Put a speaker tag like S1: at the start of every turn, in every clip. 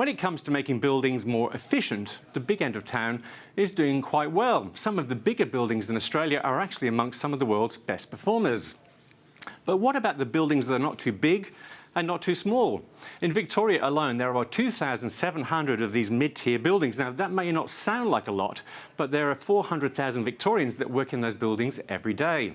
S1: When it comes to making buildings more efficient, the big end of town is doing quite well. Some of the bigger buildings in Australia are actually amongst some of the world's best performers. But what about the buildings that are not too big and not too small. In Victoria alone, there are 2,700 of these mid-tier buildings. Now, that may not sound like a lot, but there are 400,000 Victorians that work in those buildings every day.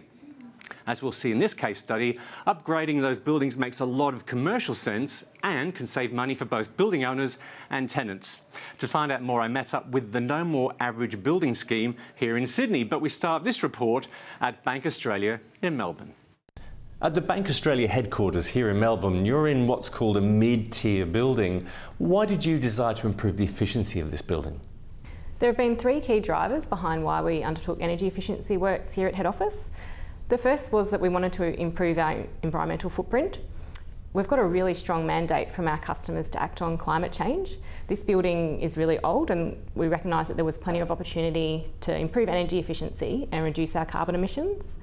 S1: As we'll see in this case study, upgrading those buildings makes a lot of commercial sense and can save money for both building owners and tenants. To find out more, I met up with the No More Average Building Scheme here in Sydney, but we start this report at Bank Australia in Melbourne. At the Bank Australia headquarters here in Melbourne, you're in what's called a mid-tier building. Why did you decide to improve the efficiency of this building?
S2: There have been three key drivers behind why we undertook energy efficiency works here at head office. The first was that we wanted to improve our environmental footprint. We've got a really strong mandate from our customers to act on climate change. This building is really old and we recognise that there was plenty of opportunity to improve energy efficiency and reduce our carbon emissions.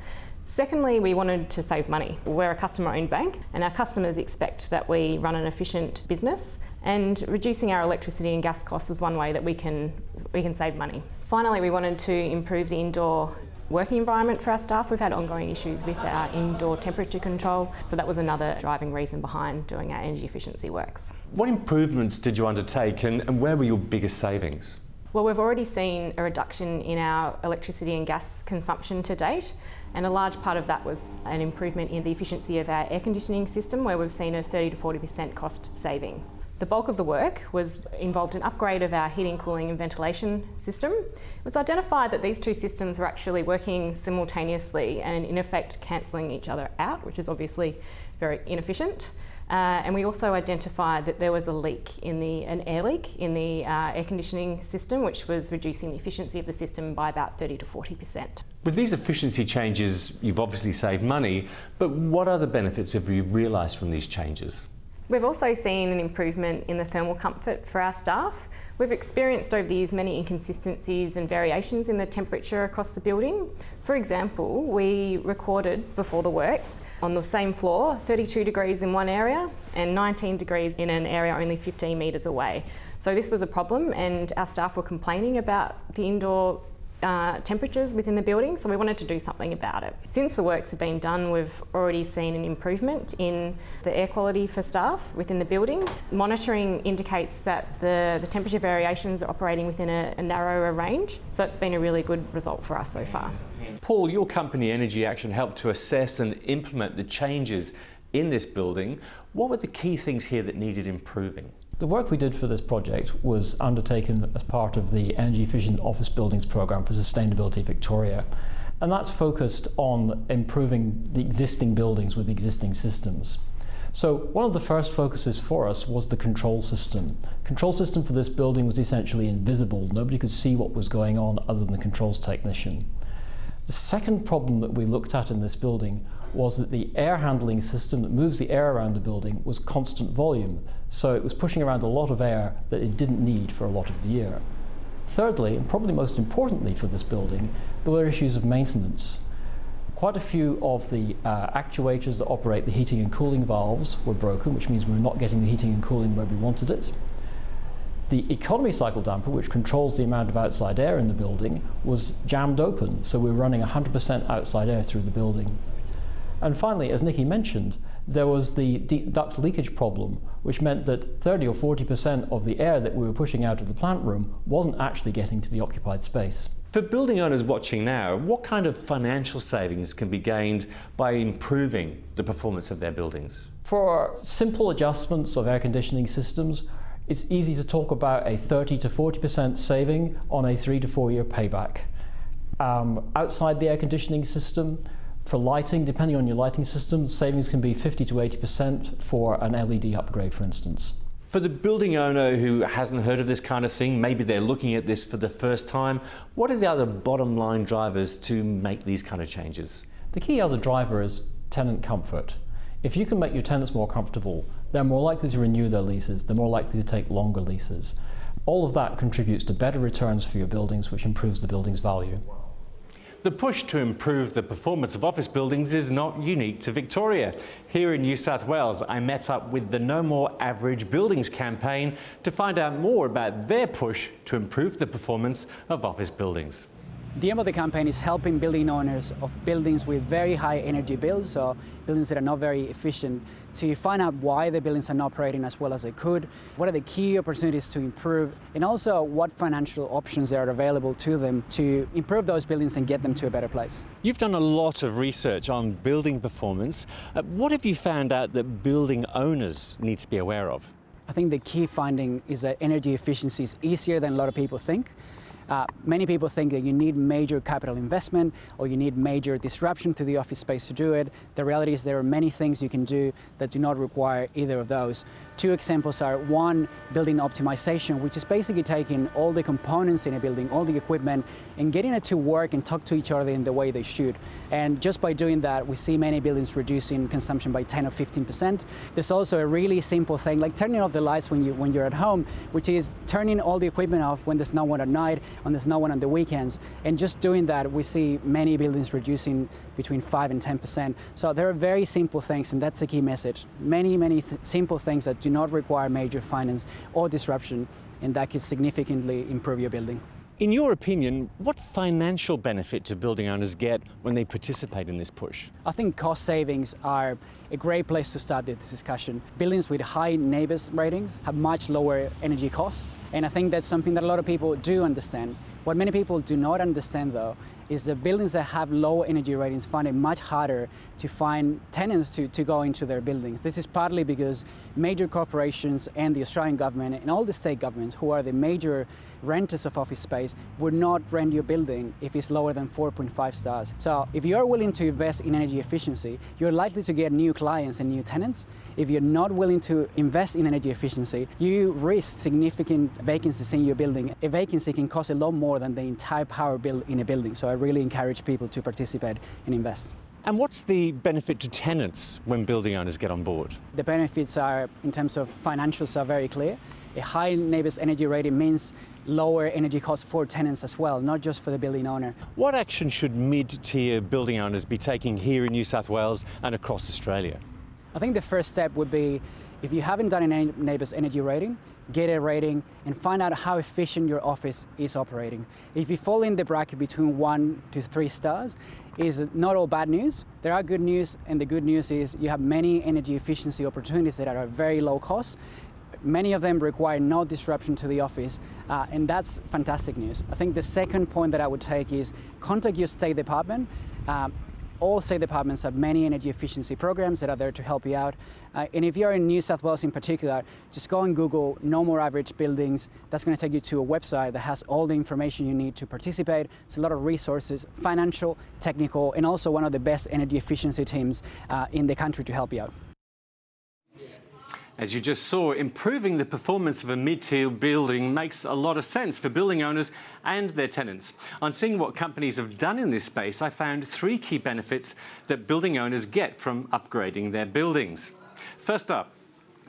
S2: Secondly, we wanted to save money. We're a customer-owned bank and our customers expect that we run an efficient business and reducing our electricity and gas costs is one way that we can, we can save money. Finally, we wanted to improve the indoor working environment for our staff. We've had ongoing issues with our indoor temperature control, so that was another driving reason behind doing our energy efficiency works.
S1: What improvements did you undertake and, and where were your biggest savings?
S2: Well, we've already seen a reduction in our electricity and gas consumption to date, and a large part of that was an improvement in the efficiency of our air conditioning system, where we've seen a 30 to 40% cost saving. The bulk of the work was involved in upgrade of our heating, cooling and ventilation system. It was identified that these two systems were actually working simultaneously and in effect cancelling each other out, which is obviously very inefficient. Uh, and we also identified that there was a leak in the, an air leak in the uh, air conditioning system, which was reducing the efficiency of the system by about 30 to 40%.
S1: With these efficiency changes, you've obviously saved money, but what other benefits have you realised from these changes?
S2: We've also seen an improvement in the thermal comfort for our staff. We've experienced over the years many inconsistencies and variations in the temperature across the building. For example, we recorded before the works on the same floor 32 degrees in one area and 19 degrees in an area only 15 metres away. So this was a problem and our staff were complaining about the indoor uh, temperatures within the building, so we wanted to do something about it. Since the works have been done, we've already seen an improvement in the air quality for staff within the building. Monitoring indicates that the, the temperature variations are operating within a, a narrower range, so it's been a really good result for us so far.
S1: Paul, your company Energy Action helped to assess and implement the changes in this building. What were the key things here that needed improving?
S3: The work we did for this project was undertaken as part of the Energy Efficient Office Buildings Programme for Sustainability Victoria. And that's focused on improving the existing buildings with existing systems. So one of the first focuses for us was the control system. Control system for this building was essentially invisible. Nobody could see what was going on other than the controls technician. The second problem that we looked at in this building was that the air handling system that moves the air around the building was constant volume, so it was pushing around a lot of air that it didn't need for a lot of the year. Thirdly, and probably most importantly for this building, there were issues of maintenance. Quite a few of the uh, actuators that operate the heating and cooling valves were broken, which means we we're not getting the heating and cooling where we wanted it. The economy cycle damper, which controls the amount of outside air in the building, was jammed open, so we were running 100% outside air through the building. And finally, as Nikki mentioned, there was the duct leakage problem, which meant that 30 or 40% of the air that we were pushing out of the plant room wasn't actually getting to the occupied space.
S1: For building owners watching now, what kind of financial savings can be gained by improving the performance of their buildings?
S3: For simple adjustments of air conditioning systems, it's easy to talk about a 30 to 40% saving on a three to four year payback. Um, outside the air conditioning system, for lighting, depending on your lighting system, savings can be 50 to 80% for an LED upgrade, for instance.
S1: For the building owner who hasn't heard of this kind of thing, maybe they're looking at this for the first time, what are the other bottom line drivers to make these kind of changes?
S3: The key other driver is tenant comfort. If you can make your tenants more comfortable, they're more likely to renew their leases, they're more likely to take longer leases. All of that contributes to better returns for your buildings, which improves the building's value.
S1: The push to improve the performance of office buildings is not unique to Victoria. Here in New South Wales, I met up with the No More Average Buildings campaign to find out more about their push to improve the performance of office buildings.
S4: The aim of the campaign is helping building owners of buildings with very high energy bills, so buildings that are not very efficient, to find out why the buildings are not operating as well as they could, what are the key opportunities to improve, and also what financial options are available to them to improve those buildings and get them to a better place.
S1: You've done a lot of research on building performance. Uh, what have you found out that building owners need to be aware of?
S4: I think the key finding is that energy efficiency is easier than a lot of people think. Uh, many people think that you need major capital investment or you need major disruption to the office space to do it. The reality is there are many things you can do that do not require either of those. Two examples are one, building optimization, which is basically taking all the components in a building, all the equipment, and getting it to work and talk to each other in the way they should. And just by doing that, we see many buildings reducing consumption by 10 or 15%. There's also a really simple thing, like turning off the lights when, you, when you're at home, which is turning all the equipment off when there's no one at night, when there's no one on the weekends. And just doing that, we see many buildings reducing between 5 and 10%. So there are very simple things, and that's the key message. Many, many th simple things that do not require major finance or disruption, and that could significantly improve your building.
S1: In your opinion, what financial benefit do building owners get when they participate in this push?
S4: I think cost savings are a great place to start this discussion. Buildings with high NABERS ratings have much lower energy costs, and I think that's something that a lot of people do understand. What many people do not understand though is that buildings that have low energy ratings find it much harder to find tenants to, to go into their buildings. This is partly because major corporations and the Australian government and all the state governments who are the major renters of office space would not rent your building if it's lower than 4.5 stars. So if you're willing to invest in energy efficiency, you're likely to get new clients and new tenants. If you're not willing to invest in energy efficiency, you risk significant vacancies in your building. A vacancy can cost a lot more than the entire power bill in a building. So I really encourage people to participate and invest.
S1: And what's the benefit to tenants when building owners get on board?
S4: The benefits are, in terms of financials, are very clear. A high NABERS energy rating means lower energy costs for tenants as well, not just for the building owner.
S1: What action should mid-tier building owners be taking here in New South Wales and across Australia?
S4: I think the first step would be if you haven't done a NABERS energy rating, get a rating and find out how efficient your office is operating. If you fall in the bracket between one to three stars, is not all bad news. There are good news and the good news is you have many energy efficiency opportunities that are very low cost. Many of them require no disruption to the office, uh, and that's fantastic news. I think the second point that I would take is contact your state department. Uh, all state departments have many energy efficiency programs that are there to help you out. Uh, and if you're in New South Wales in particular, just go and Google no more average buildings. That's going to take you to a website that has all the information you need to participate. It's a lot of resources, financial, technical, and also one of the best energy efficiency teams uh, in the country to help you out.
S1: As you just saw, improving the performance of a mid-tier building makes a lot of sense for building owners and their tenants. On seeing what companies have done in this space, I found three key benefits that building owners get from upgrading their buildings. First up,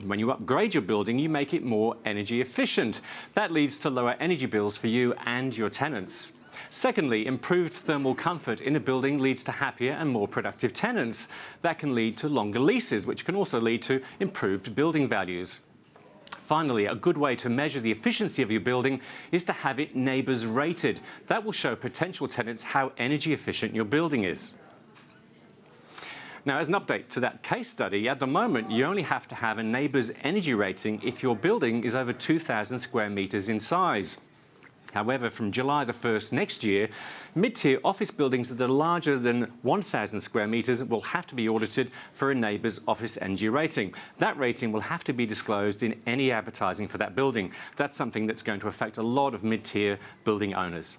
S1: when you upgrade your building, you make it more energy efficient. That leads to lower energy bills for you and your tenants. Secondly, improved thermal comfort in a building leads to happier and more productive tenants. That can lead to longer leases, which can also lead to improved building values. Finally, a good way to measure the efficiency of your building is to have it NABERS rated. That will show potential tenants how energy efficient your building is. Now, as an update to that case study, at the moment, you only have to have a NABERS energy rating if your building is over 2,000 square metres in size. However, from July the 1st next year, mid-tier office buildings that are larger than 1,000 square metres will have to be audited for a NABERS office energy rating. That rating will have to be disclosed in any advertising for that building. That's something that's going to affect a lot of mid-tier building owners.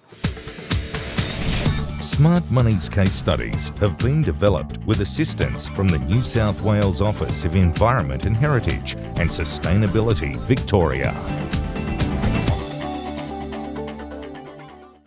S5: Smart Money's case studies have been developed with assistance from the New South Wales Office of Environment and Heritage and Sustainability Victoria.